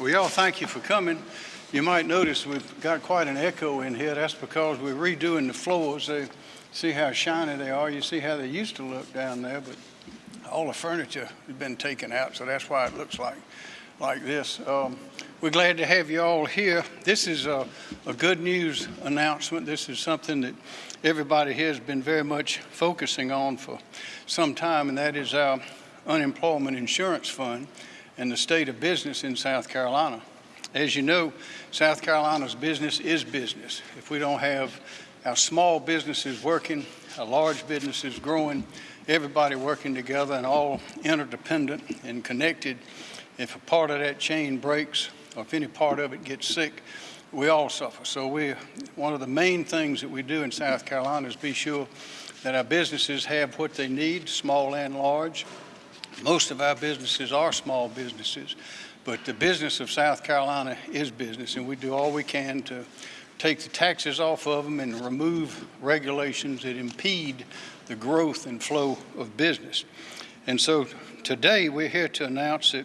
Well, y'all, thank you for coming. You might notice we've got quite an echo in here. That's because we're redoing the floors. They, see how shiny they are. You see how they used to look down there, but all the furniture has been taken out, so that's why it looks like like this. Um, we're glad to have you all here. This is a, a good news announcement. This is something that everybody here has been very much focusing on for some time, and that is our unemployment insurance fund and the state of business in South Carolina. As you know, South Carolina's business is business. If we don't have our small businesses working, our large businesses growing, everybody working together and all interdependent and connected, if a part of that chain breaks or if any part of it gets sick, we all suffer. So we, one of the main things that we do in South Carolina is be sure that our businesses have what they need, small and large. Most of our businesses are small businesses, but the business of South Carolina is business, and we do all we can to take the taxes off of them and remove regulations that impede the growth and flow of business. And so today we're here to announce that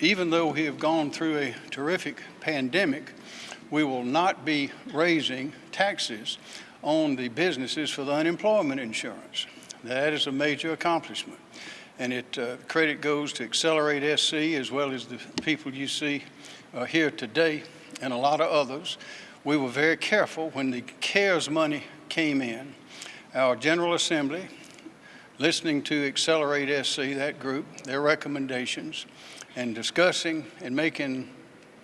even though we have gone through a terrific pandemic, we will not be raising taxes on the businesses for the unemployment insurance. That is a major accomplishment. And it uh, credit goes to Accelerate SC as well as the people you see uh, here today and a lot of others. We were very careful when the CARES money came in. Our General Assembly, listening to Accelerate SC, that group, their recommendations, and discussing and making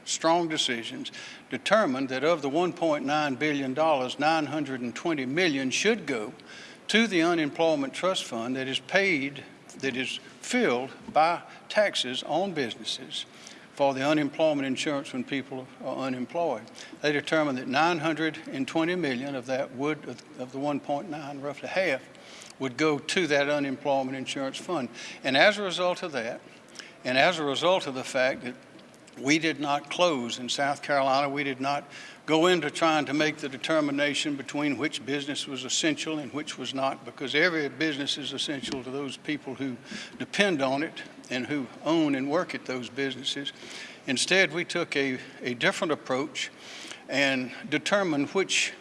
strong decisions, determined that of the $1.9 billion, 920 million should go to the unemployment trust fund that is paid, that is filled by taxes on businesses for the unemployment insurance when people are unemployed. They determined that 920 million of that would, of the 1.9, roughly half, would go to that unemployment insurance fund. And as a result of that, and as a result of the fact that we did not close in South Carolina, we did not go into trying to make the determination between which business was essential and which was not, because every business is essential to those people who depend on it and who own and work at those businesses. Instead, we took a, a different approach and determined which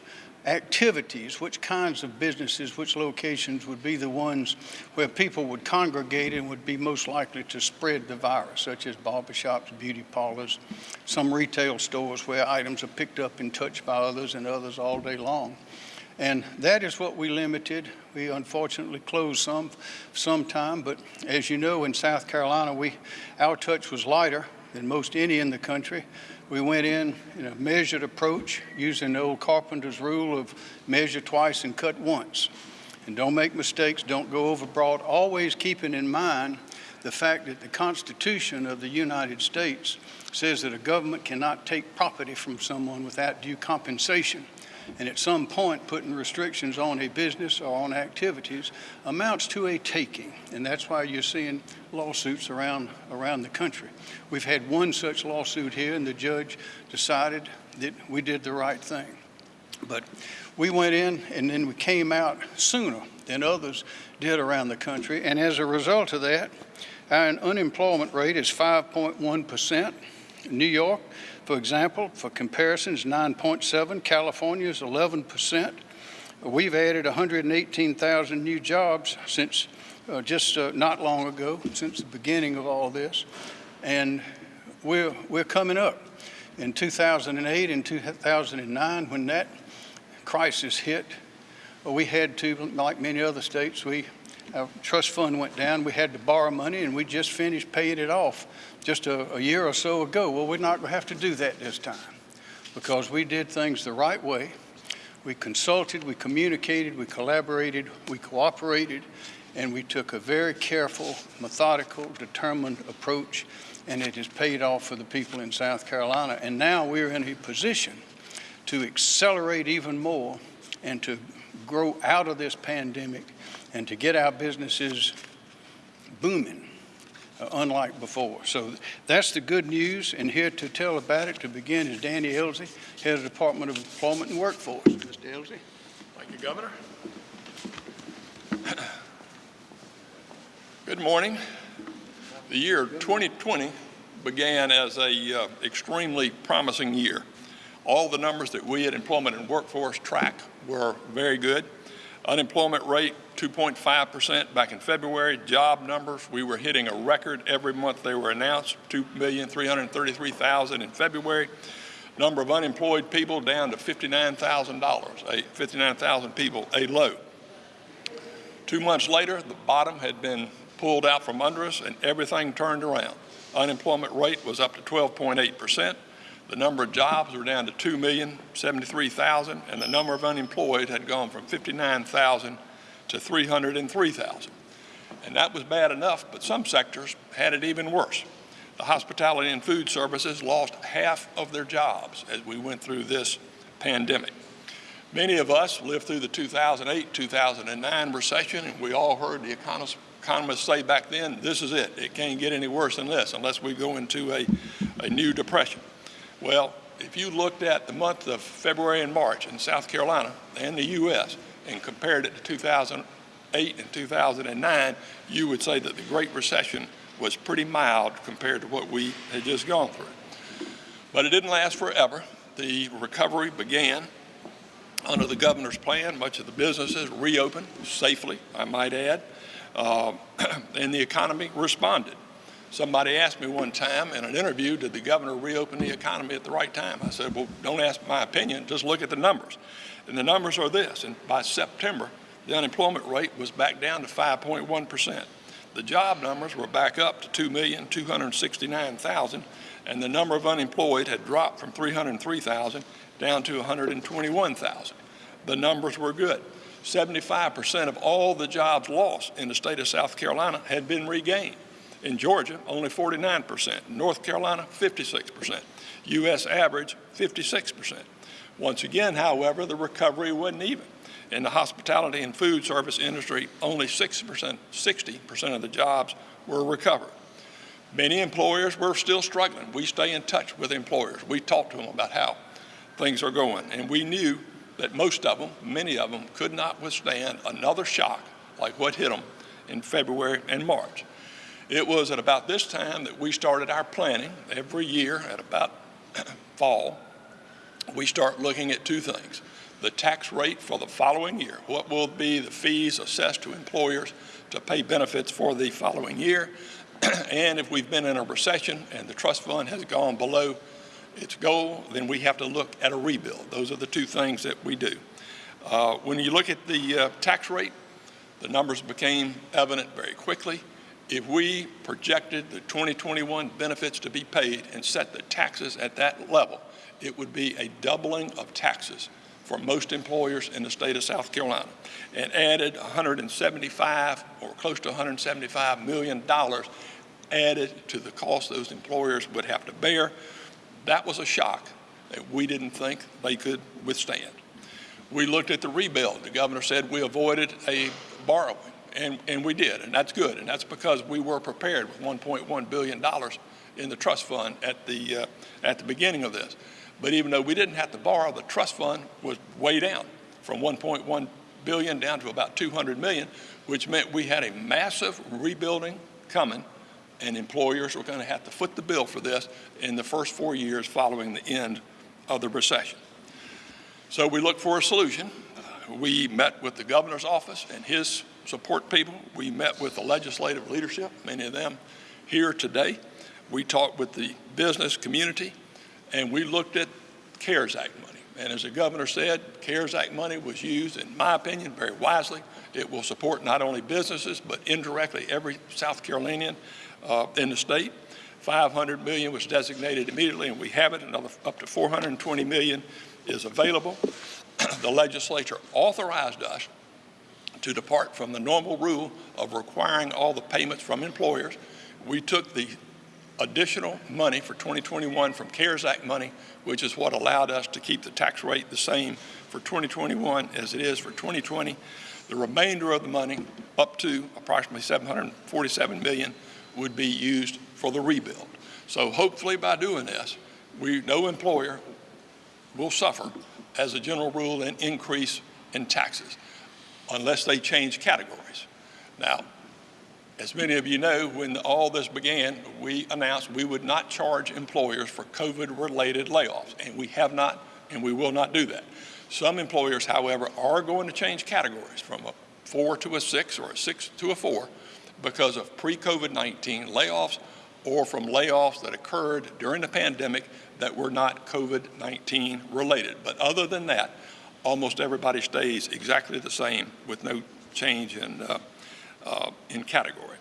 activities, which kinds of businesses, which locations would be the ones where people would congregate and would be most likely to spread the virus, such as barbershops, beauty parlors, some retail stores where items are picked up and touched by others and others all day long. And that is what we limited. We unfortunately closed some sometime, but as you know, in South Carolina, we, our touch was lighter than most any in the country. We went in in a measured approach using the old carpenter's rule of measure twice and cut once. And don't make mistakes, don't go overbroad, always keeping in mind the fact that the Constitution of the United States says that a government cannot take property from someone without due compensation and at some point putting restrictions on a business or on activities amounts to a taking. And that's why you're seeing lawsuits around, around the country. We've had one such lawsuit here and the judge decided that we did the right thing. But we went in and then we came out sooner than others did around the country. And as a result of that, our unemployment rate is 5.1%. New York for example, for comparisons, 9.7, California is 11%. We've added 118,000 new jobs since uh, just uh, not long ago, since the beginning of all this. And we're, we're coming up. In 2008 and 2009, when that crisis hit, we had to, like many other states, we our trust fund went down. We had to borrow money, and we just finished paying it off just a, a year or so ago. Well, we're not going to have to do that this time because we did things the right way. We consulted, we communicated, we collaborated, we cooperated, and we took a very careful, methodical, determined approach, and it has paid off for the people in South Carolina. And now we're in a position to accelerate even more and to grow out of this pandemic and to get our businesses booming unlike before. So that's the good news, and here to tell about it to begin is Danny Ellzey, Head of the Department of Employment and Workforce. Mr. Ellzey. Thank you, Governor. Good morning. The year 2020 began as a uh, extremely promising year. All the numbers that we at Employment and Workforce track were very good. Unemployment rate 2.5% back in February. Job numbers, we were hitting a record every month they were announced, 2,333,000 in February. Number of unemployed people down to $59,000, 59,000 people, a low. Two months later, the bottom had been pulled out from under us and everything turned around. Unemployment rate was up to 12.8 percent. The number of jobs were down to 2,073,000, and the number of unemployed had gone from 59,000 to 303,000. And that was bad enough, but some sectors had it even worse. The hospitality and food services lost half of their jobs as we went through this pandemic. Many of us lived through the 2008-2009 recession, and we all heard the economists, economists say back then, this is it. It can't get any worse than this unless we go into a, a new depression. Well, if you looked at the month of February and March in South Carolina and the U.S. and compared it to 2008 and 2009, you would say that the Great Recession was pretty mild compared to what we had just gone through. But it didn't last forever. The recovery began under the governor's plan. Much of the businesses reopened safely, I might add, uh, and the economy responded. Somebody asked me one time in an interview, did the governor reopen the economy at the right time? I said, well, don't ask my opinion, just look at the numbers. And the numbers are this, and by September, the unemployment rate was back down to 5.1%. The job numbers were back up to 2,269,000, and the number of unemployed had dropped from 303,000 down to 121,000. The numbers were good. 75% of all the jobs lost in the state of South Carolina had been regained. In Georgia, only 49%. North Carolina, 56%. U.S. average, 56%. Once again, however, the recovery wasn't even. In the hospitality and food service industry, only 60%, 60% of the jobs were recovered. Many employers were still struggling. We stay in touch with employers. We talk to them about how things are going. And we knew that most of them, many of them, could not withstand another shock like what hit them in February and March. It was at about this time that we started our planning every year at about fall. We start looking at two things. The tax rate for the following year. What will be the fees assessed to employers to pay benefits for the following year? and if we've been in a recession and the trust fund has gone below its goal, then we have to look at a rebuild. Those are the two things that we do. Uh, when you look at the uh, tax rate, the numbers became evident very quickly if we projected the 2021 benefits to be paid and set the taxes at that level, it would be a doubling of taxes for most employers in the state of South Carolina and added 175 or close to 175 million dollars added to the cost those employers would have to bear. That was a shock that we didn't think they could withstand. We looked at the rebuild. The governor said we avoided a borrowing and, and we did, and that's good. And that's because we were prepared with $1.1 billion in the trust fund at the, uh, at the beginning of this. But even though we didn't have to borrow, the trust fund was way down from 1.1 billion down to about 200 million, which meant we had a massive rebuilding coming and employers were going to have to foot the bill for this in the first four years following the end of the recession. So we looked for a solution. We met with the governor's office and his support people. We met with the legislative leadership, many of them here today. We talked with the business community, and we looked at CARES Act money. And as the governor said, CARES Act money was used, in my opinion, very wisely. It will support not only businesses, but indirectly every South Carolinian uh, in the state. 500 million was designated immediately, and we have it. Another up to 420 million is available. the legislature authorized us to depart from the normal rule of requiring all the payments from employers. We took the additional money for 2021 from CARES Act money, which is what allowed us to keep the tax rate the same for 2021 as it is for 2020. The remainder of the money, up to approximately 747 million, would be used for the rebuild. So hopefully by doing this, we, no employer will suffer as a general rule an increase in taxes unless they change categories. Now, As many of you know, when all this began, we announced we would not charge employers for COVID-related layoffs, and we have not, and we will not do that. Some employers, however, are going to change categories from a four to a six or a six to a four because of pre-COVID-19 layoffs or from layoffs that occurred during the pandemic that were not COVID-19 related. But other than that, almost everybody stays exactly the same with no change in, uh, uh, in category.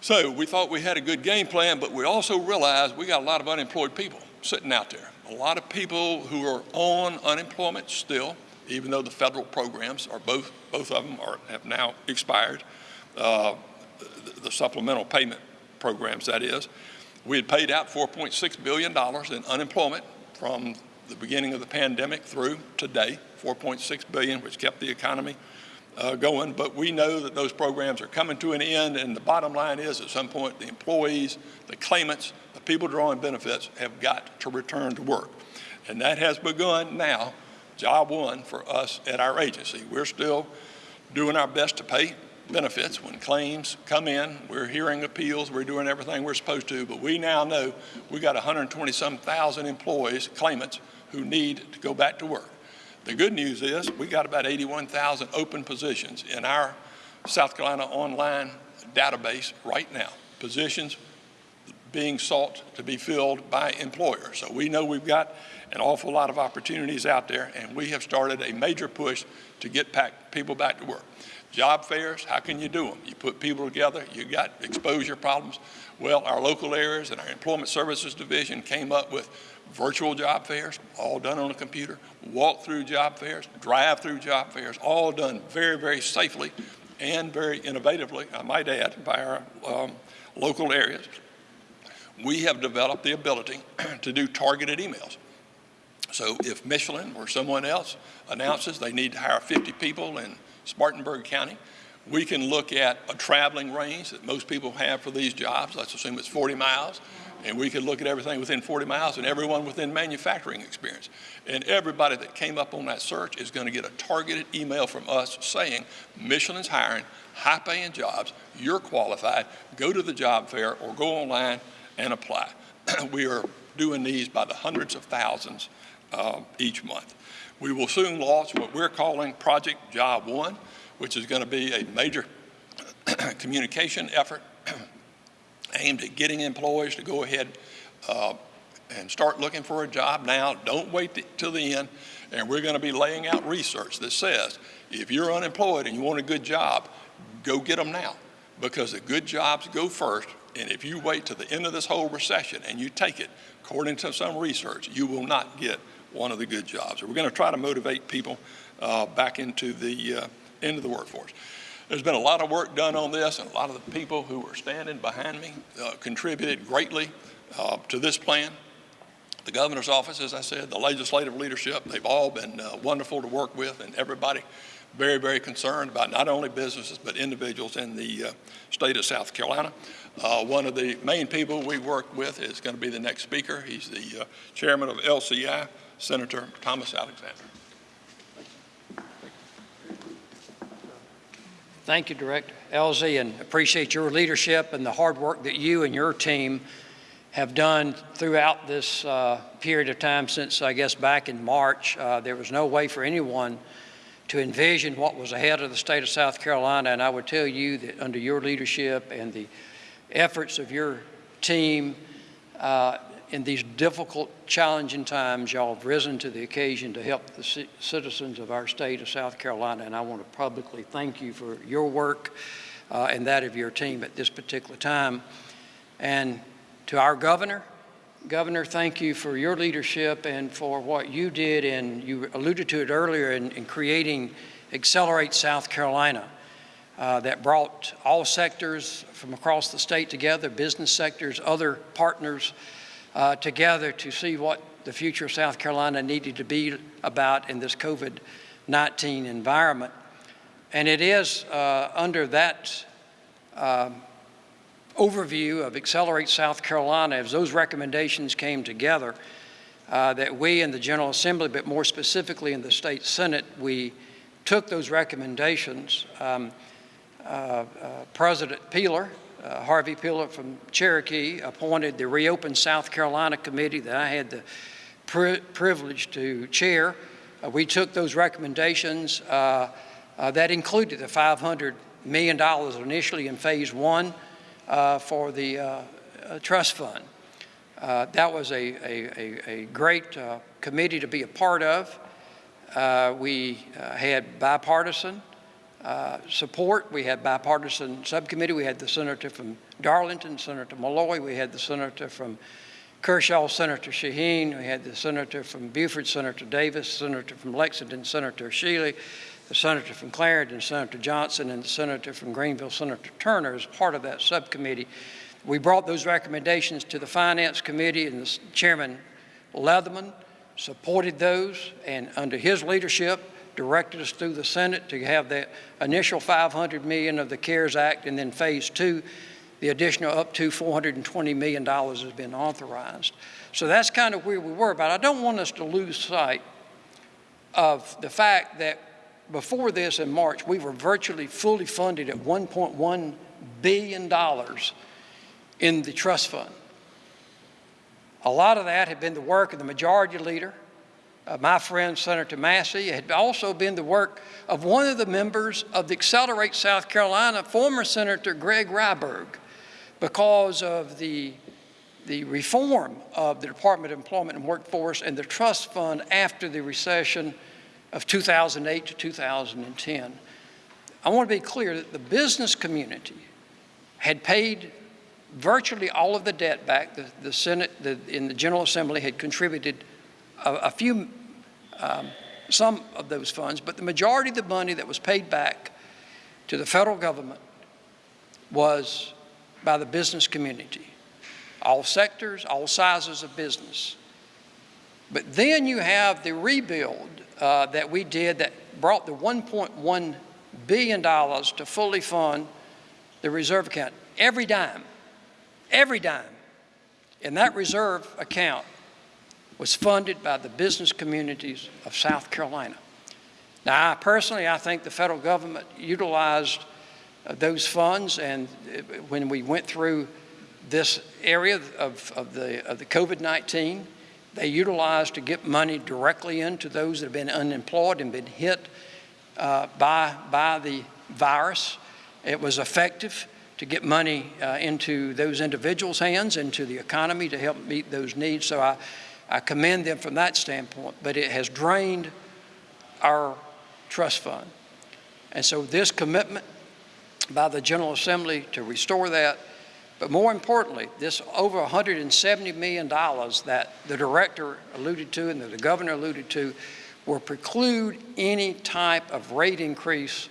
So we thought we had a good game plan, but we also realized we got a lot of unemployed people sitting out there. A lot of people who are on unemployment still, even though the federal programs are both, both of them are, have now expired, uh, the, the supplemental payment programs, that is. We had paid out $4.6 billion in unemployment from the beginning of the pandemic through today, 4.6 billion, which kept the economy uh, going. But we know that those programs are coming to an end, and the bottom line is, at some point, the employees, the claimants, the people drawing benefits have got to return to work, and that has begun now. Job one for us at our agency. We're still doing our best to pay benefits when claims come in. We're hearing appeals. We're doing everything we're supposed to. But we now know we've got 120 some thousand employees, claimants, who need to go back to work. The good news is we got about 81,000 open positions in our South Carolina online database right now. Positions being sought to be filled by employers. So we know we've got an awful lot of opportunities out there, and we have started a major push to get back, people back to work. Job fairs, how can you do them? You put people together, you got exposure problems. Well, our local areas and our Employment Services Division came up with virtual job fairs, all done on a computer, walk-through job fairs, drive-through job fairs, all done very, very safely and very innovatively, I might add, by our um, local areas. We have developed the ability to do targeted emails. So if Michelin or someone else announces they need to hire 50 people in Spartanburg County, we can look at a traveling range that most people have for these jobs. Let's assume it's 40 miles. And we could look at everything within 40 miles and everyone within manufacturing experience. And everybody that came up on that search is going to get a targeted email from us saying, Michelin's hiring high paying jobs, you're qualified, go to the job fair or go online and apply. we are doing these by the hundreds of thousands uh, each month. We will soon launch what we're calling Project Job One, which is going to be a major communication effort aimed at getting employees to go ahead uh, and start looking for a job now. Don't wait till the end. And we're going to be laying out research that says if you're unemployed and you want a good job, go get them now because the good jobs go first. And if you wait to the end of this whole recession and you take it, according to some research, you will not get one of the good jobs. we're going to try to motivate people uh, back into the, uh, into the workforce. There's been a lot of work done on this, and a lot of the people who were standing behind me uh, contributed greatly uh, to this plan. The governor's office, as I said, the legislative leadership, they've all been uh, wonderful to work with, and everybody very, very concerned about not only businesses but individuals in the uh, state of South Carolina. Uh, one of the main people we work with is going to be the next speaker. He's the uh, chairman of LCI, Senator Thomas Alexander. Thank you, Director Ellzey, and appreciate your leadership and the hard work that you and your team have done throughout this uh, period of time since, I guess, back in March. Uh, there was no way for anyone to envision what was ahead of the state of South Carolina, and I would tell you that under your leadership and the efforts of your team, uh, in these difficult, challenging times, y'all have risen to the occasion to help the citizens of our state of South Carolina, and I want to publicly thank you for your work uh, and that of your team at this particular time. And to our governor, Governor, thank you for your leadership and for what you did, and you alluded to it earlier, in, in creating Accelerate South Carolina. Uh, that brought all sectors from across the state together, business sectors, other partners, uh, together to see what the future of South Carolina needed to be about in this COVID-19 environment. And it is uh, under that uh, overview of Accelerate South Carolina, as those recommendations came together, uh, that we in the General Assembly, but more specifically in the State Senate, we took those recommendations, um, uh, President Peeler, uh, Harvey Peeler from Cherokee, appointed the Reopen South Carolina Committee that I had the pri- privilege to chair. Uh, We took those recommendations uh, uh, that included the $500 million initially in Phase One uh, for the uh, trust fund. That was a, a, a- a great committee to be a part of. We had bipartisan uh, support. We had bipartisan subcommittee. We had the senator from Darlington, Senator Malloy. We had the senator from Kershaw, Senator Sheheen. We had the senator from Beaufort, Senator Davis, senator from Lexington, Senator Shealy, the senator from Clarendon, Senator Johnson, and the senator from Greenville, Senator Turner, as part of that subcommittee. We brought those recommendations to the Finance Committee, and the Chairman Leatherman supported those, and under his leadership, directed us through the Senate to have the initial 500 million of the CARES Act, and then Phase Two, the additional up to 420 million dollars has been authorized. So that's kind of where we were, but I don't want us to lose sight of the fact that before this in March, we were virtually fully funded at 1.1 billion dollars in the trust fund. A lot of that had been the work of the majority leader, uh, my friend Senator Massey. Had also been the work of one of the members of the Accelerate South Carolina, former Senator Greg Ryberg, because of the, the reform of the Department of Employment and Workforce and the trust fund after the recession of 2008 to 2010. I want to be clear that the business community had paid virtually all of the debt back. The, the Senate the, in the General Assembly had contributed a, a few, um, some of those funds, but the majority of the money that was paid back to the federal government was by the business community, all sectors, all sizes of business. But then you have the rebuild uh, that we did that brought the $1.1 billion to fully fund the reserve account. Every dime, every dime in that reserve account was funded by the business communities of South Carolina. Now, I personally, I think the federal government utilized uh, those funds, and uh, when we went through this area of, of the, of the COVID-19, they utilized to get money directly into those that have been unemployed and been hit uh, by, by the virus. It was effective to get money uh, into those individuals' hands, into the economy to help meet those needs. So I, I commend them from that standpoint, but it has drained our trust fund. And so this commitment by the General Assembly to restore that, but more importantly, this over $170 million that the director alluded to and that the governor alluded to will preclude any type of rate increase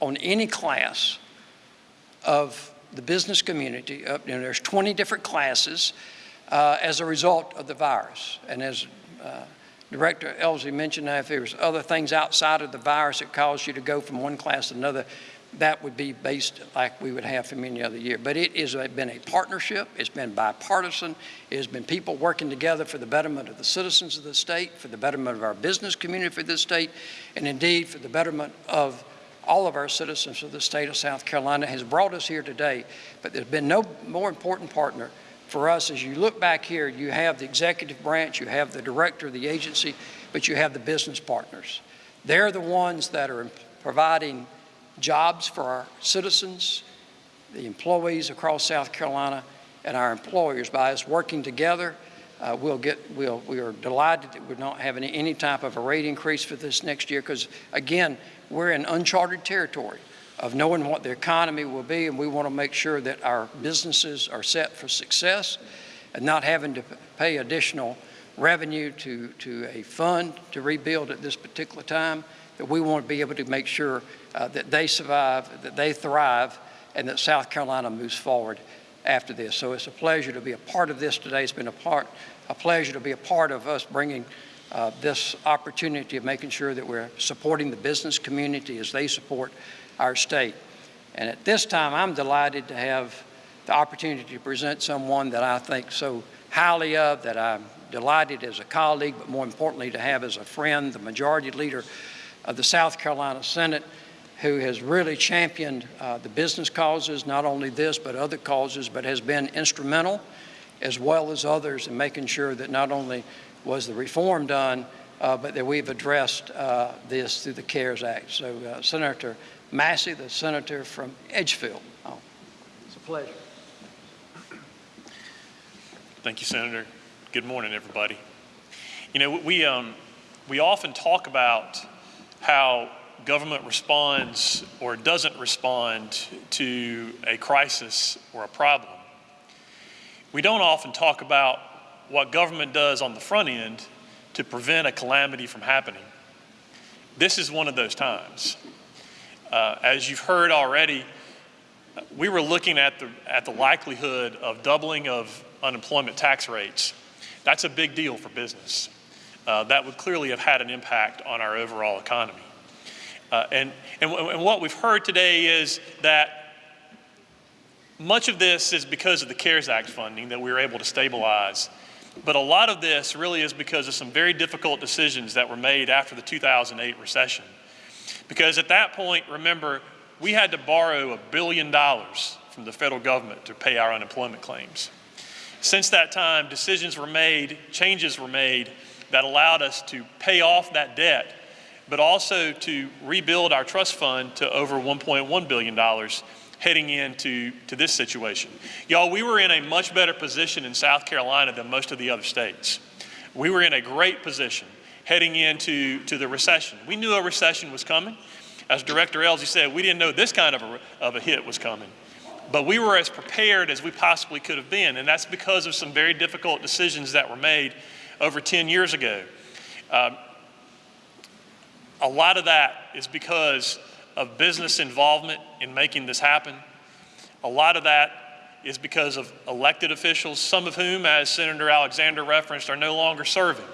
on any class of the business community. Know, there's 20 different classes uh, as a result of the virus. And as uh, Director Ellzey mentioned, if there's other things outside of the virus that cause you to go from one class to another, that would be based like we would have from any other year. But it has been a partnership. It's been bipartisan. It has been people working together for the betterment of the citizens of the state, for the betterment of our business community for this state, and indeed for the betterment of all of our citizens of the state of South Carolina has brought us here today. But there's been no more important partner for us as you look back here, you have the executive branch, you have the director of the agency, but you have the business partners. They're the ones that are providing jobs for our citizens, the employees across South Carolina, and our employers. By us working together, uh, we'll get, we'll, we are delighted that we're not having any type of a rate increase for this next year because, again, we're in uncharted territory of knowing what the economy will be, and we want to make sure that our businesses are set for success and not having to pay additional revenue to, to a fund to rebuild at this particular time, that we want to be able to make sure uh, that they survive, that they thrive, and that South Carolina moves forward after this. So it's a pleasure to be a part of this today. It's been a part, a pleasure to be a part of us bringing uh, this opportunity of making sure that we're supporting the business community as they support our state. And at this time, I'm delighted to have the opportunity to present someone that I think so highly of, that I'm delighted as a colleague, but more importantly to have as a friend, the majority leader of the South Carolina Senate, who has really championed uh, the business causes, not only this, but other causes, but has been instrumental, as well as others, in making sure that not only was the reform done, uh, but that we've addressed uh, this through the CARES Act. So uh, Senator Massey, the senator from Edgefield. Oh, it's a pleasure. Thank you, Senator. Good morning, everybody. You know, we, um, we often talk about how government responds or doesn't respond to a crisis or a problem. We don't often talk about what government does on the front end to prevent a calamity from happening. This is one of those times. Uh, as you've heard already, we were looking at the, at the likelihood of doubling of unemployment tax rates. That's a big deal for business. Uh, that would clearly have had an impact on our overall economy. Uh, and, and, and what we've heard today is that much of this is because of the CARES Act funding that we were able to stabilize. But a lot of this really is because of some very difficult decisions that were made after the 2008 recession. Because at that point, remember, we had to borrow a billion dollars from the federal government to pay our unemployment claims. Since that time, decisions were made, changes were made that allowed us to pay off that debt, but also to rebuild our trust fund to over $1.1 billion heading into to this situation. Y'all, we were in a much better position in South Carolina than most of the other states. We were in a great position heading into to the recession. We knew a recession was coming. As Director Ellzey said, we didn't know this kind of a, of a hit was coming. But we were as prepared as we possibly could have been, and that's because of some very difficult decisions that were made over 10 years ago. Um, a lot of that is because of business involvement in making this happen. A lot of that is because of elected officials, some of whom, as Senator Alexander referenced, are no longer serving.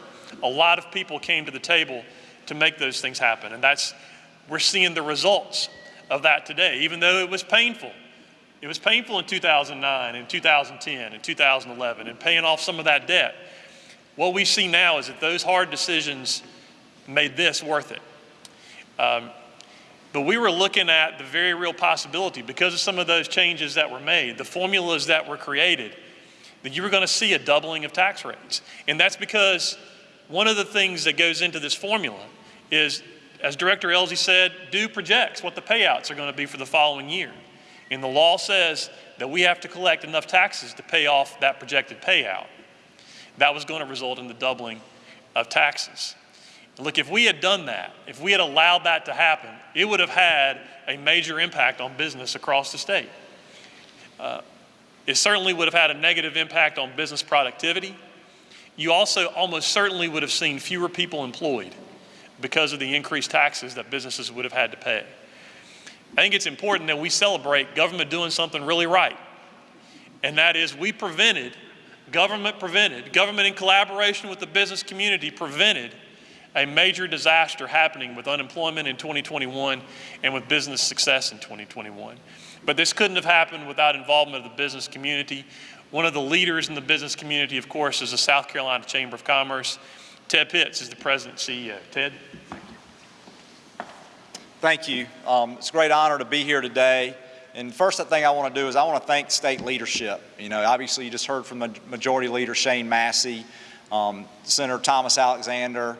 A lot of people came to the table to make those things happen, and that's we're seeing the results of that today, even though it was painful. It was painful in 2009 and 2010 and 2011 and paying off some of that debt. What we see now is that those hard decisions made this worth it. Um, but we were looking at the very real possibility because of some of those changes that were made, the formulas that were created, that you were going to see a doubling of tax rates. And that's because one of the things that goes into this formula is, as Director Ellzey said, do projects what the payouts are going to be for the following year. And the law says that we have to collect enough taxes to pay off that projected payout. That was going to result in the doubling of taxes. Look, if we had done that, if we had allowed that to happen, it would have had a major impact on business across the state. Uh, it certainly would have had a negative impact on business productivity. You also almost certainly would have seen fewer people employed because of the increased taxes that businesses would have had to pay. I think it's important that we celebrate government doing something really right. And that is we prevented, government prevented, government in collaboration with the business community prevented a major disaster happening with unemployment in 2021 and with business success in 2021. But this couldn't have happened without involvement of the business community. One of the leaders in the business community, of course, is the South Carolina Chamber of Commerce. Ted Pitts is the president CEO. Ted? Thank you. Thank you. Um, it's a great honor to be here today. And first thing I want to do is I want to thank state leadership. You know, obviously you just heard from the Majority Leader Shane Massey, um, Senator Thomas Alexander,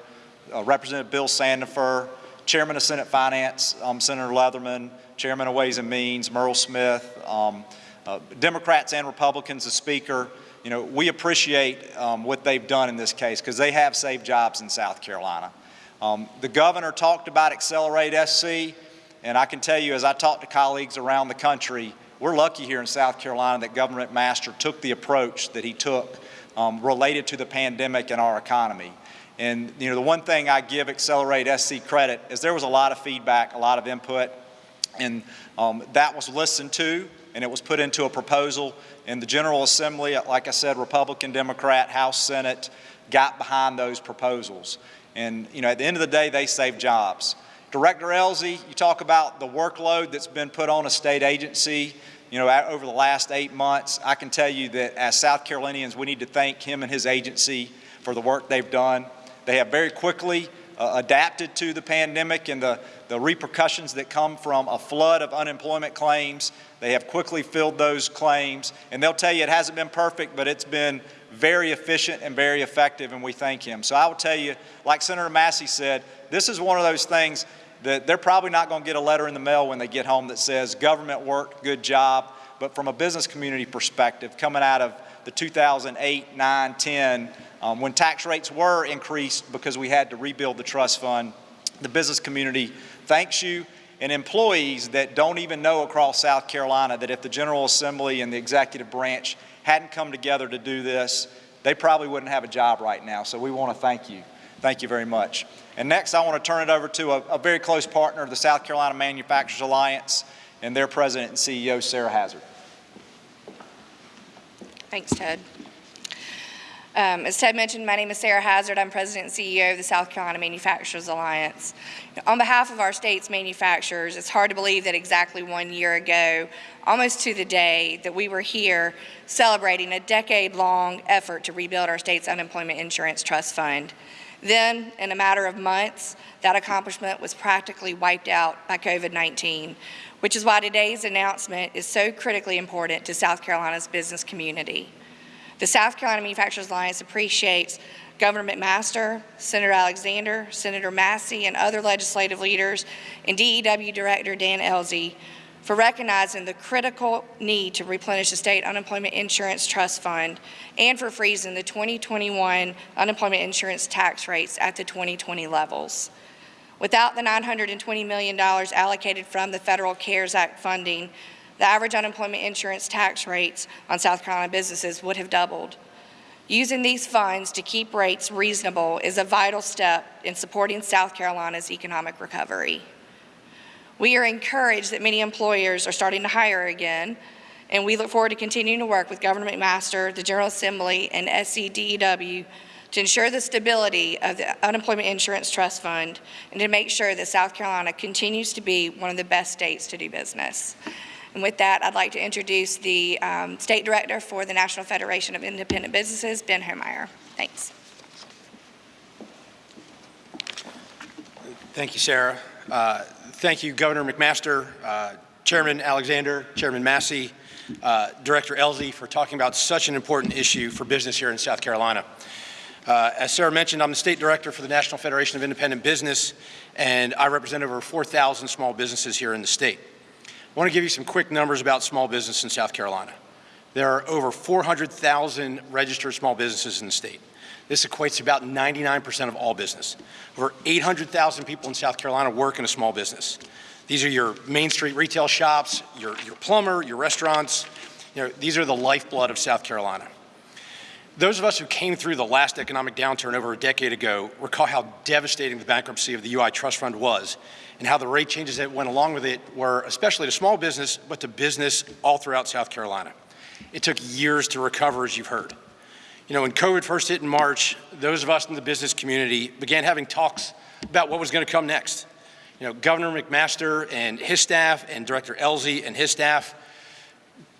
uh, Representative Bill Sandifer, Chairman of Senate Finance, um, Senator Leatherman, Chairman of Ways and Means, Murrell Smith, um, uh, Democrats and Republicans, the Speaker. You know, we appreciate um, what they've done in this case because they have saved jobs in South Carolina. Um, the governor talked about Accelerate SC, and I can tell you as I talk to colleagues around the country, we're lucky here in South Carolina that Governor McMaster took the approach that he took um, related to the pandemic and our economy. And you know, the one thing I give Accelerate SC credit is there was a lot of feedback, a lot of input, and um, that was listened to and it was put into a proposal. And the General Assembly, like I said, Republican, Democrat, House, Senate, got behind those proposals. And you know, at the end of the day, they saved jobs. Director Ellzey, you talk about the workload that's been put on a state agency you know, over the last eight months. I can tell you that as South Carolinians, we need to thank him and his agency for the work they've done. They have very quickly uh, adapted to the pandemic and the, the repercussions that come from a flood of unemployment claims. They have quickly filled those claims, and they'll tell you it hasn't been perfect, but it's been very efficient and very effective, and we thank him. So I will tell you, like Senator Massey said, this is one of those things that they're probably not going to get a letter in the mail when they get home that says, government worked, good job. But from a business community perspective, coming out of the 2008, 9, 10, um, when tax rates were increased because we had to rebuild the trust fund, the business community thanks you and employees that don't even know across South Carolina that if the General Assembly and the executive branch hadn't come together to do this, they probably wouldn't have a job right now. So we want to thank you. Thank you very much. And next, I want to turn it over to a, a very close partner of the South Carolina Manufacturers Alliance and their president and CEO, Sarah Hazard. Thanks, Ted. Um, as Ted mentioned, my name is Sarah Hazard. I'm President and CEO of the South Carolina Manufacturers Alliance. On behalf of our state's manufacturers, it's hard to believe that exactly one year ago, almost to the day, that we were here celebrating a decade-long effort to rebuild our state's unemployment insurance trust fund. Then, in a matter of months, that accomplishment was practically wiped out by COVID-19, which is why today's announcement is so critically important to South Carolina's business community. The South Carolina Manufacturers Alliance appreciates Governor McMaster, Senator Alexander, Senator Massey, and other legislative leaders, and DEW Director Dan Ellzey for recognizing the critical need to replenish the state unemployment insurance trust fund and for freezing the 2021 unemployment insurance tax rates at the 2020 levels. Without the $920 million allocated from the Federal CARES Act funding, the average unemployment insurance tax rates on South Carolina businesses would have doubled. Using these funds to keep rates reasonable is a vital step in supporting South Carolina's economic recovery. We are encouraged that many employers are starting to hire again, and we look forward to continuing to work with Governor McMaster, the General Assembly, and SCDEW to ensure the stability of the Unemployment Insurance Trust Fund and to make sure that South Carolina continues to be one of the best states to do business. And with that, I'd like to introduce the um, State Director for the National Federation of Independent Businesses, Ben Homeyer. Thanks. Thank you, Sarah. Uh, Thank you, Governor McMaster, uh, Chairman Alexander, Chairman Massey, uh, Director Ellzey, for talking about such an important issue for business here in South Carolina. Uh, As Sarah mentioned, I'm the State Director for the National Federation of Independent Business, and I represent over 4,000 small businesses here in the state. I want to give you some quick numbers about small business in South Carolina. There are over 400,000 registered small businesses in the state. This equates to about 99% of all business. Over 800,000 people in South Carolina work in a small business. These are your Main Street retail shops, your, your plumber, your restaurants. You know, these are the lifeblood of South Carolina. Those of us who came through the last economic downturn over a decade ago recall how devastating the bankruptcy of the UI Trust Fund was and how the rate changes that went along with it were especially to small business, but to business all throughout South Carolina. It took years to recover, as you've heard. You know, when COVID first hit in March, those of us in the business community began having talks about what was going to come next. You know, Governor McMaster and his staff and Director Ellzey and his staff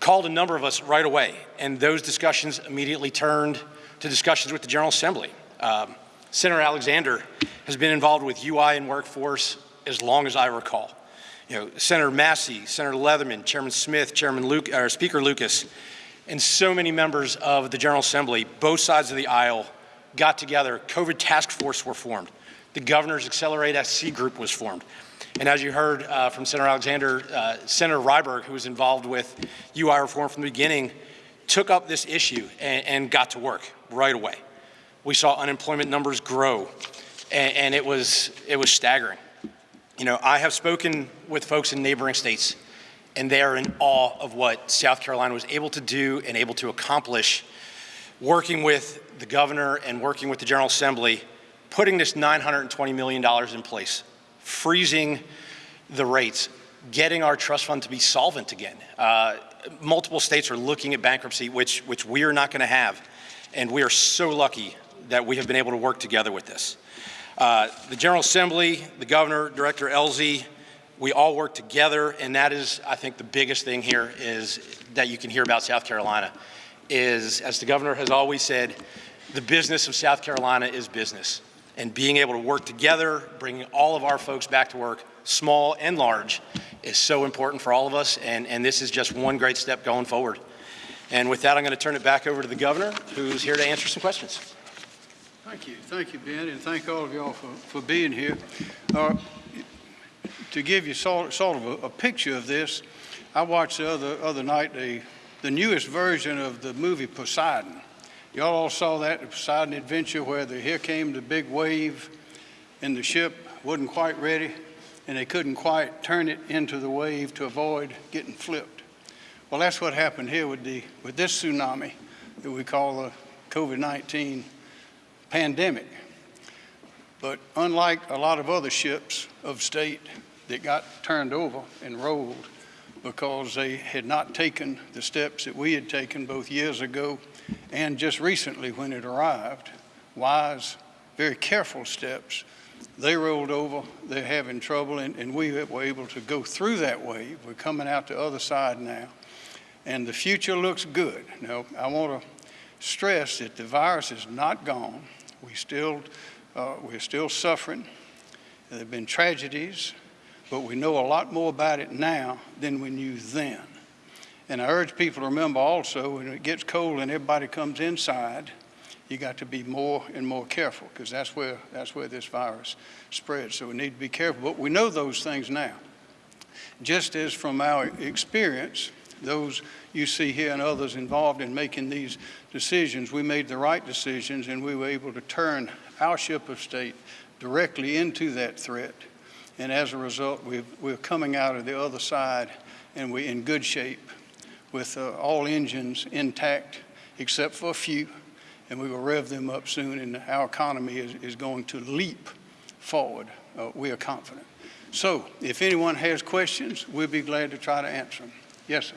called a number of us right away, and those discussions immediately turned to discussions with the General Assembly. Um, Senator Alexander has been involved with UI and workforce as long as I recall. You know, Senator Massey, Senator Leatherman, Chairman Smith, Chairman Luke, or Speaker Lucas, and so many members of the General Assembly, both sides of the aisle, got together. COVID task force were formed. The Governor's Accelerate SC group was formed. And as you heard uh, from Senator Alexander, uh, Senator Ryberg, who was involved with UI reform from the beginning, took up this issue and, and got to work right away. We saw unemployment numbers grow, and, and it, was, it was staggering. You know, I have spoken with folks in neighboring states and they are in awe of what South Carolina was able to do and able to accomplish working with the governor and working with the General Assembly, putting this $920 million in place, freezing the rates, getting our trust fund to be solvent again. Uh, multiple states are looking at bankruptcy, which, which we are not going to have, and we are so lucky that we have been able to work together with this. Uh, the General Assembly, the governor, Director Ellzey, we all work together, and that is, I think, the biggest thing here is that you can hear about South Carolina is, as the governor has always said, the business of South Carolina is business. And being able to work together, bringing all of our folks back to work, small and large, is so important for all of us, and, and this is just one great step going forward. And with that, I'm going to turn it back over to the governor, who's here to answer some questions. Thank you, thank you, Ben, and thank all of y'all for, for being here. Uh, To give you sort, sort of a, a picture of this, I watched the other, other night the, the newest version of the movie Poseidon. Y'all all saw that, the Poseidon Adventure, where the, here came the big wave and the ship wasn't quite ready and they couldn't quite turn it into the wave to avoid getting flipped. Well, that's what happened here with the, with this tsunami that we call the COVID-19 pandemic. But unlike a lot of other ships of state that got turned over and rolled because they had not taken the steps that we had taken both years ago and just recently when it arrived, wise, very careful steps, they rolled over, they're having trouble, and, and we were able to go through that wave. We're coming out the other side now, and the future looks good. Now, I want to stress that the virus is not gone. We still, uh, we're still suffering. There have been tragedies, but we know a lot more about it now than we knew then. And I urge people to remember also, when it gets cold and everybody comes inside, you got to be more and more careful because that's where, that's where this virus spreads. So we need to be careful. But we know those things now. Just as from our experience, those you see here and others involved in making these decisions, we made the right decisions and we were able to turn our ship of state directly into that threat. And as a result, we've, we're coming out of the other side and we're in good shape with uh, all engines intact except for a few. And we will rev them up soon and our economy is, is going to leap forward. Uh, we are confident. So if anyone has questions, we'll be glad to try to answer them. Yes, sir.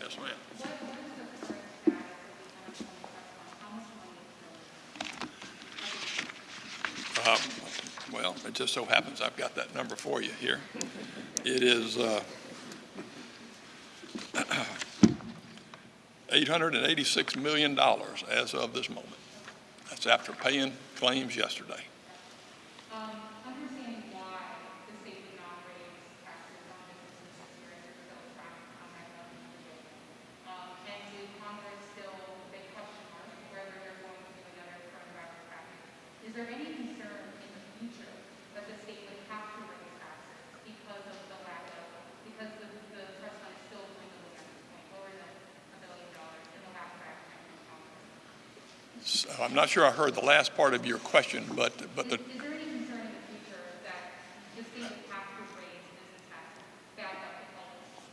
Yes, ma'am. Uh, Well, it just so happens I've got that number for you here. It is uh, $886 million as of this moment. That's after paying claims yesterday. Um, understanding why the state did not raise taxes on businesses this year, is still trying on that level. Um, and do Congress still, big question mark, whether they're going to do another coronavirus package. Is there any concern in the future that the state would have to raise taxes because of the lack of, because the, the trust fund is still dwindling at this point, lower than a billion dollars in the last draft from Congress? So I'm not sure I heard the last part of your question, but, but the, Is is there any concern in the future that the state would have business taxes, back up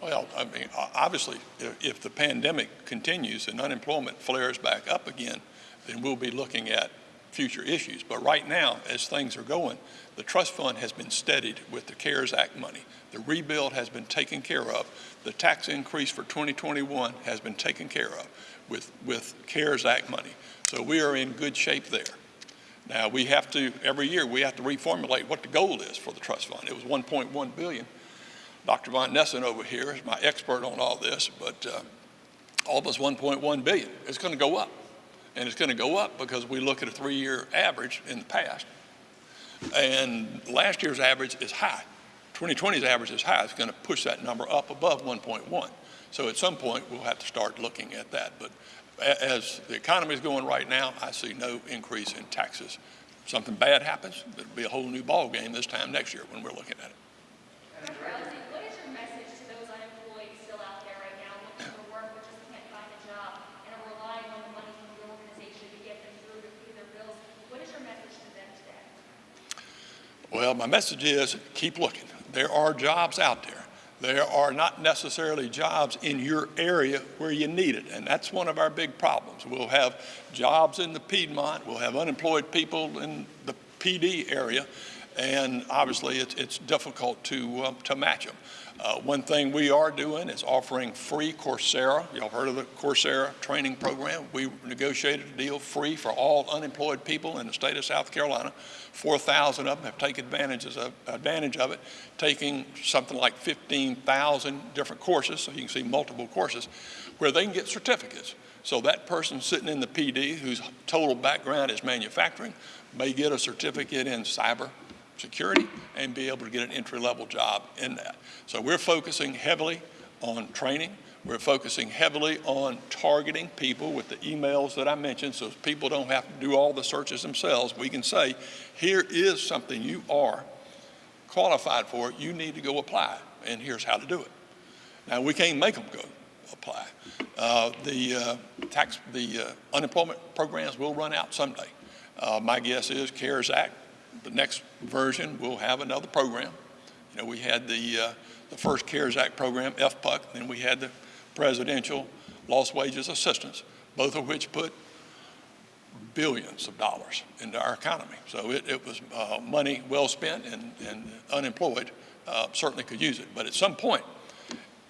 the health? Well, I mean, obviously, if, if the pandemic continues and unemployment flares back up again, then we'll be looking at future issues. But right now, as things are going, the trust fund has been steadied with the CARES Act money. The rebuild has been taken care of. The tax increase for 2021 has been taken care of with, with CARES Act money. So we are in good shape there. Now, we have to, every year, we have to reformulate what the goal is for the trust fund. It was 1.1 billion. Dr. Von Nessen over here is my expert on all this, but uh, almost 1.1 billion. It's going to go up. And it's going to go up because we look at a three-year average in the past. And last year's average is high. 2020's average is high. It's going to push that number up above 1.1. So at some point, we'll have to start looking at that. But as the economy is going right now, I see no increase in taxes. If Something bad happens, it'll be a whole new ballgame this time next year when we're looking at it. Dr. Ellzey, what is your message to those unemployed still out there right now looking for work but just can't find a job and are relying on the money from the organization to get them through to pay their bills? What is your message to them today? Well, my message is keep looking. There are jobs out there. There are not necessarily jobs in your area where you need it, and that's one of our big problems. We'll have jobs in the Piedmont, we'll have unemployed people in the Pee Dee area, and obviously it's, it's difficult to, um, to match them. Uh, one thing we are doing is offering free Coursera. Y'all heard of the Coursera training program? We negotiated a deal free for all unemployed people in the state of South Carolina. 4,000 of them have taken advantages of, advantage of it, taking something like 15,000 different courses, so you can see multiple courses, where they can get certificates. So that person sitting in the Pee Dee whose total background is manufacturing may get a certificate in cyber security and be able to get an entry-level job in that. So we're focusing heavily on training. We're focusing heavily on targeting people with the emails that I mentioned so people don't have to do all the searches themselves. We can say, here is something you are qualified for. You need to go apply, and here's how to do it. Now, we can't make them go apply. Uh, the uh, tax, the uh, unemployment programs will run out someday. Uh, my guess is CARES Act the next version, we'll have another program. You know, we had the, uh, the first CARES Act program, FPUC, then we had the presidential lost wages assistance, both of which put billions of dollars into our economy. So it, it was uh, money well spent and, and unemployed uh, certainly could use it. But at some point,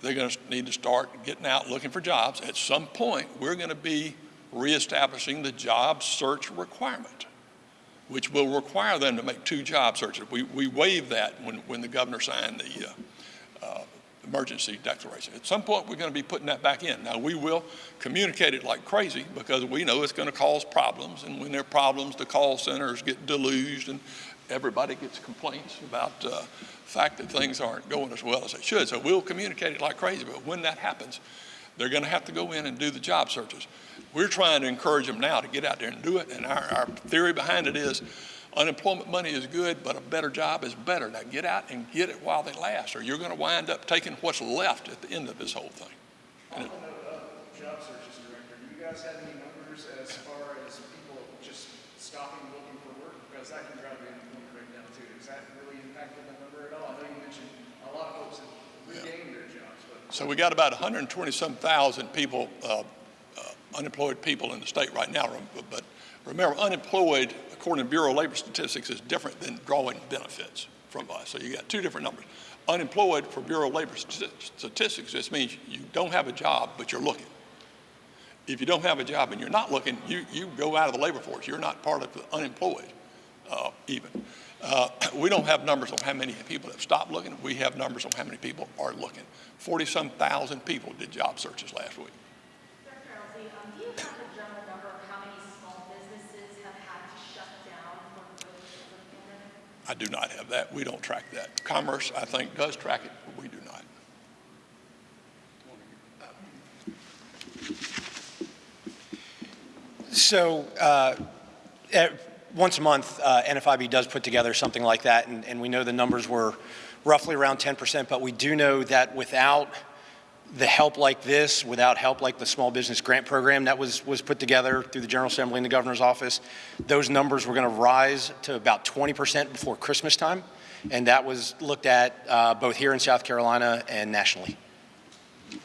they're going to need to start getting out looking for jobs. At some point, we're going to be reestablishing the job search requirement which will require them to make two job searches. We, we waived that when, when the governor signed the uh, uh, emergency declaration. At some point, we're going to be putting that back in. Now, we will communicate it like crazy because we know it's going to cause problems. And when there are problems, the call centers get deluged and everybody gets complaints about uh, the fact that things aren't going as well as they should. So we'll communicate it like crazy. But when that happens, they're going to have to go in and do the job searches. We're trying to encourage them now to get out there and do it. And our, our theory behind it is unemployment money is good, but a better job is better. Now get out and get it while they last, or you're going to wind up taking what's left at the end of this whole thing. Job searches, Director, do you guys have any numbers as far as people just stopping looking for work? Because that can drive the unemployment rate down too. Does that really impact the number at all? I know you mentioned a lot of folks have regained their jobs, but. So we got about 120 some thousand people, uh, uh, unemployed people in the state right now. But remember, unemployed, according to Bureau of Labor Statistics, is different than drawing benefits from us. So you got two different numbers. Unemployed for Bureau of Labor Statistics just means you don't have a job, but you're looking. If you don't have a job and you're not looking, you, you go out of the labor force. You're not part of the unemployed uh, even. Uh, we don't have numbers on how many people have stopped looking. We have numbers on how many people are looking. 40 some thousand people did job searches last week. Ellzey, um, do you have a general number of how many small businesses have had to shut down for the? I do not have that. We don't track that. Commerce, I think, does track it, but we do not. So uh, once a month, uh, NFIB does put together something like that, and, and we know the numbers were roughly around 10%, but we do know that without the help like this, without help like the small business grant program that was, was put together through the General Assembly and the governor's office, those numbers were going to rise to about 20% before Christmas time. And that was looked at uh, both here in South Carolina and nationally. So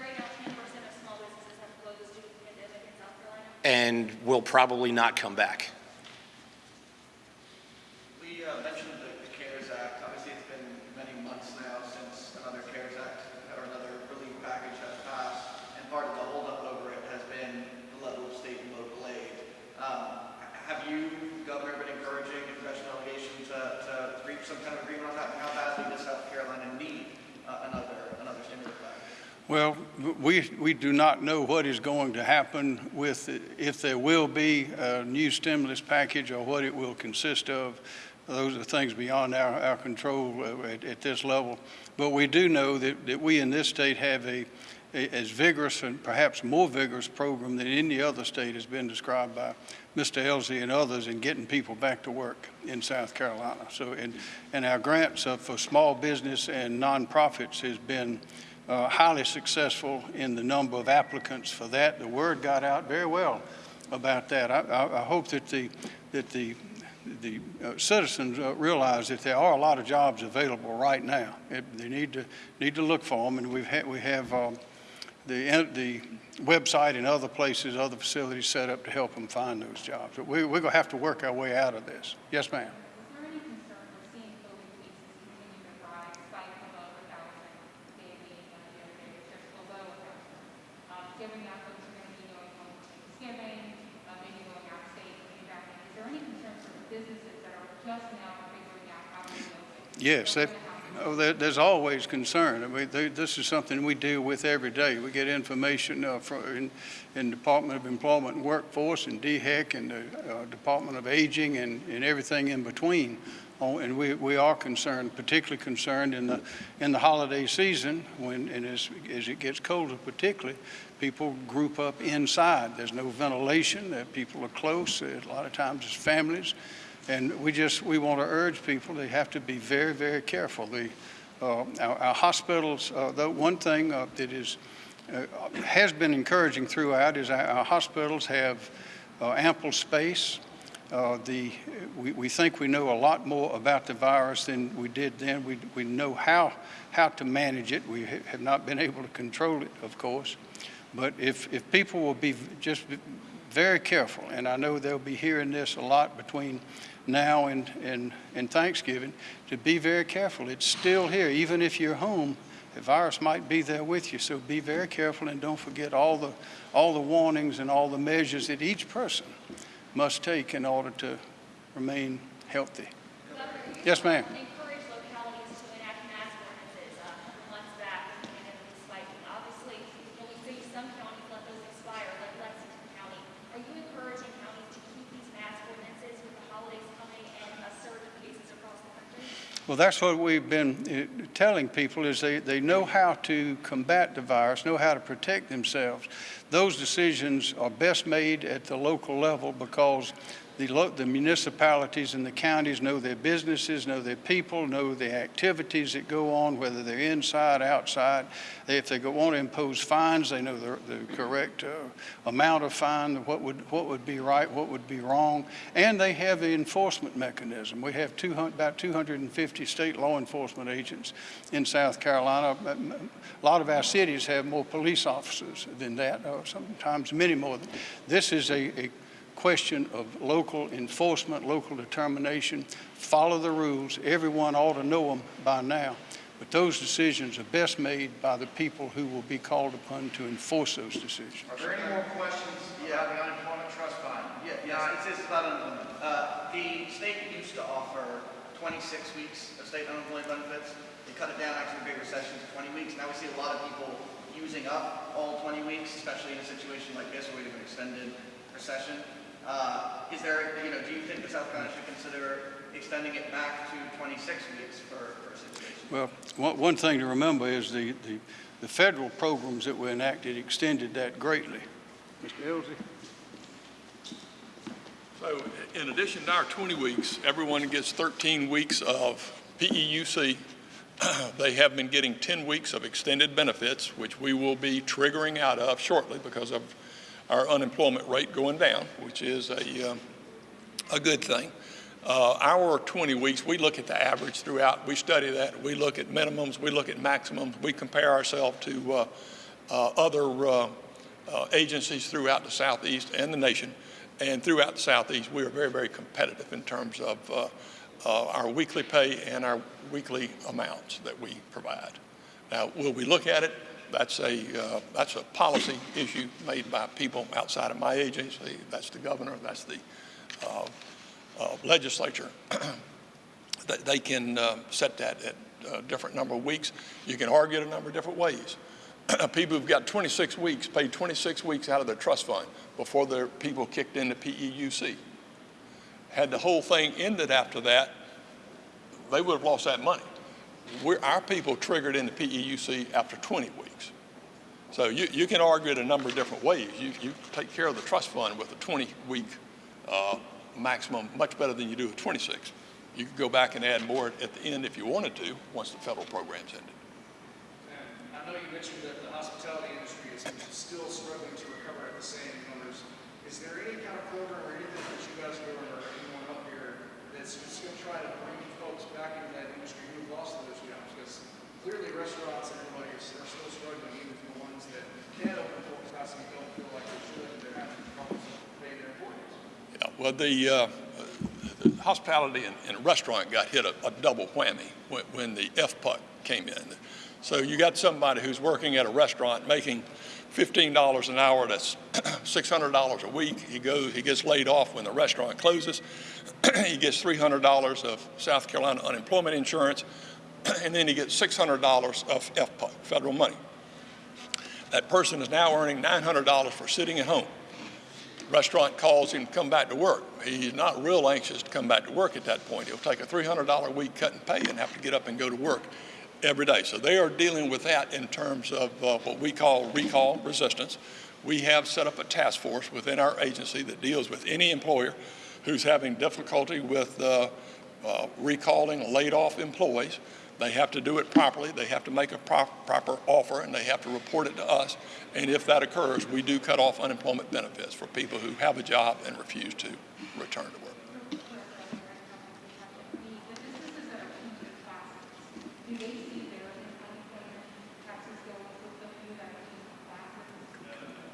right now, ten percent of small businesses have closed due to the pandemic in South Carolina? And will probably not come back. Uh, mentioned the the CARES Act. Obviously, it's been many months now since another CARES Act or another relief package has passed, and part of the holdup over it has been the level of state and local aid. Um, Have you, Governor, been encouraging the congressional delegation to to reach some kind of agreement on that? And how badly does South Carolina need uh, another another stimulus package? Well, we, we do not know what is going to happen with, if there will be a new stimulus package or what it will consist of. Those are things beyond our, our control uh, at, at this level. But we do know that, that we in this state have a, a- as vigorous and perhaps more vigorous program than any other state has been described by Mr. Ellzey and others in getting people back to work in South Carolina. So, and, and our grants for small business and nonprofits has been uh, highly successful in the number of applicants for that. The word got out very well about that. I, I, I hope that the, that the, the uh, citizens uh, realize that there are a lot of jobs available right now. It- They need to, need to look for them, and we've had, we have um, the, the website and other places, other facilities set up to help them find those jobs. But we, we're going to have to work our way out of this. Yes, ma'am. Is there any concern with given that folks are gonna be going home for Thanksgiving, uh, maybe going out of state, coming back in, is there any concerns for the businesses that are just now figuring out how to deal with? Yes, that, oh, there, there's always concern. I mean, they, this is something we deal with every day. We get information uh, from, in, in Department of Employment and Workforce and DHEC and the uh, Department of Aging and, and everything in between. Oh, and we, we are concerned, particularly concerned in the, in the holiday season when, and as, as it gets colder particularly, people group up inside. There's no ventilation, that people are close, a lot of times it's families. And we just, we want to urge people, they have to be very, very careful. The, uh, our, our hospitals, uh, the one thing uh, that is, uh, has been encouraging throughout is our, our hospitals have uh, ample space. Uh, the, we, we think we know a lot more about the virus than we did then. We, we know how, how to manage it. We ha- have not been able to control it, of course. But if, if people will be just very careful, and I know they'll be hearing this a lot between now and, and, and Thanksgiving, to be very careful. It's still here. Even if you're home, the virus might be there with you. So be very careful and don't forget all the, all the warnings and all the measures that each person must take in order to remain healthy. Yes, ma'am. Encourage localities to enact mask ordinances, uh, a couple months back, when we had the spike. Obviously, when we see some counties let those expire, like Lexington County, are you encouraging counties to keep these mask ordinances with the holidays coming and a surge of cases across the country? Well, that's what we've been uh, telling people is they, they know how to combat the virus, know how to protect themselves. Those decisions are best made at the local level because the, the municipalities and the counties know their businesses, know their people, know the activities that go on, whether they're inside, outside. They, if they go, want to impose fines, they know the, the correct uh, amount of fine, what would, what would be right, what would be wrong, and they have the enforcement mechanism. We have 200, about 250 state law enforcement agents in South Carolina. A lot of our cities have more police officers than that, or sometimes many more. This is a, a question of local enforcement, local determination. Follow the rules. Everyone ought to know them by now. But those decisions are best made by the people who will be called upon to enforce those decisions. Are there any more questions? Yeah, the unemployment trust fund. Yeah, yes, it's, it's about unemployment. Uh, the state used to offer 26 weeks of state unemployment benefits. They cut it down after the Great Recession to 20 weeks. Now we see a lot of people using up all 20 weeks, especially in a situation like this where we have an extended recession. Uh, is there, you know, do you think the South Carolina should consider extending it back to 26 weeks for, for a situation? Well, one, one thing to remember is the, the, the federal programs that were enacted extended that greatly. Mr. Ellzey? So in addition to our 20 weeks, everyone gets 13 weeks of PEUC. They have been getting 10 weeks of extended benefits, which we will be triggering out of shortly because of our unemployment rate going down, which is a, um, a good thing. Uh, our 20 weeks, we look at the average throughout. We study that. We look at minimums. We look at maximums. We compare ourselves to uh, uh, other uh, uh, agencies throughout the Southeast and the nation. And throughout the Southeast, we are very, very competitive in terms of our weekly pay and our weekly amounts that we provide. Now, will we look at it? That's a, uh, that's a policy issue made by people outside of my agency. That's the governor, that's the uh, uh, legislature. They- they can uh, set that at a different number of weeks. You can argue it a number of different ways. people who've got 26 weeks paid 26 weeks out of their trust fund before their people kicked into PEUC. Had the whole thing ended after that, they would have lost that money. We're, our people triggered into PEUC after 20 weeks. So you, you can argue it a number of different ways. You, you take care of the trust fund with a 20-week uh, maximum, much better than you do with 26. You could go back and add more at the end if you wanted to, once the federal program's ended. And I know you mentioned that the hospitality industry is still struggling to recover at the same numbers. Is there any kind of program or anything that you guys are doing or anyone up here that's just going to try to bring folks back into that industry lost those jobs? Because clearly restaurants and are still struggling, even the ones that can open don't feel like they should, they're having problems paying their employees. Yeah, well, the, uh, the hospitality and, and restaurant got hit a, a double whammy when, when the FPUC came in. So you got somebody who's working at a restaurant making $15 an hour, that's $600 a week. He goes, he gets laid off when the restaurant closes. he gets $300 of South Carolina unemployment insurance, and then he gets $600 of federal money. That person is now earning $900 for sitting at home. Restaurant calls him to come back to work. He's not real anxious to come back to work at that point. He'll take a $300 a week cut in pay and have to get up and go to work every day. So they are dealing with that in terms of uh, what we call recall resistance. We have set up a task force within our agency that deals with any employer who's having difficulty with uh, uh, recalling laid off employees. They have to do it properly. They have to make a pro- proper offer and they have to report it to us. And if that occurs, we do cut off unemployment benefits for people who have a job and refuse to return to work. The businesses that are changing classes, do they see their unemployment taxes go up with the few that are changing classes?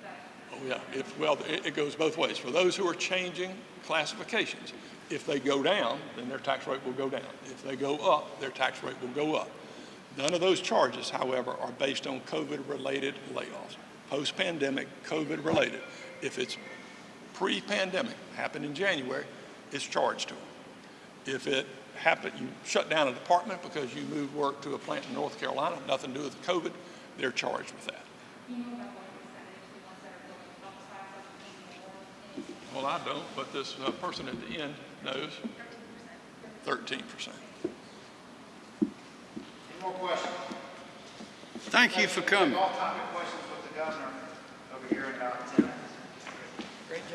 That Oh, yeah. If, well, it, it goes both ways. For those who are changing classifications, if they go down, then their tax rate will go down. If they go up, their tax rate will go up. None of those charges, however, are based on COVID-related layoffs. Post-pandemic, COVID-related. If it's pre-pandemic, happened in January, it's charged to them. If it happened, you shut down a department because you moved work to a plant in North Carolina, nothing to do with COVID, they're charged with that. you know about what percentage the ones that are going outside are paying more? Well, I don't, but this uh, person at the end knows. Thirteen percent. Any more questions? Thank you for coming.